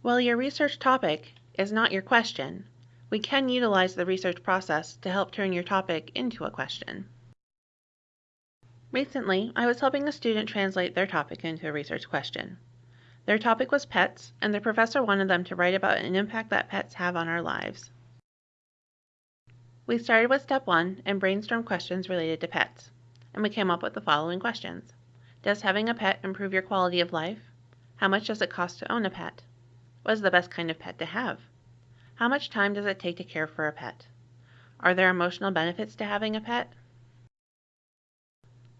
While your research topic is not your question, we can utilize the research process to help turn your topic into a question. Recently, I was helping a student translate their topic into a research question. Their topic was pets, and the professor wanted them to write about an impact that pets have on our lives. We started with step one and brainstormed questions related to pets, and we came up with the following questions. Does having a pet improve your quality of life? How much does it cost to own a pet? What is the best kind of pet to have? How much time does it take to care for a pet? Are there emotional benefits to having a pet?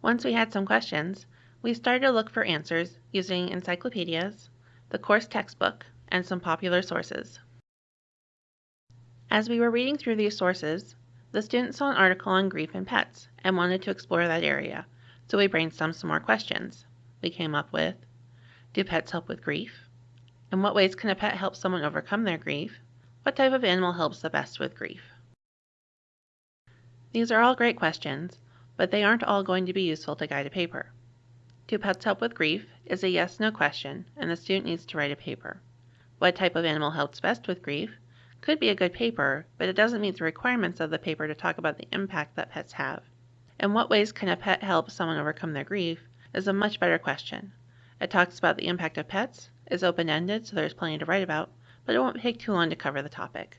Once we had some questions, we started to look for answers using encyclopedias, the course textbook, and some popular sources. As we were reading through these sources, the students saw an article on grief and pets and wanted to explore that area, so we brainstormed some more questions. We came up with Do pets help with grief? In what ways can a pet help someone overcome their grief? What type of animal helps the best with grief? These are all great questions, but they aren't all going to be useful to guide a paper. Do pets help with grief is a yes no question, and the student needs to write a paper. What type of animal helps best with grief could be a good paper, but it doesn't meet the requirements of the paper to talk about the impact that pets have. In what ways can a pet help someone overcome their grief is a much better question. It talks about the impact of pets, is open-ended so there's plenty to write about, but it won't take too long to cover the topic.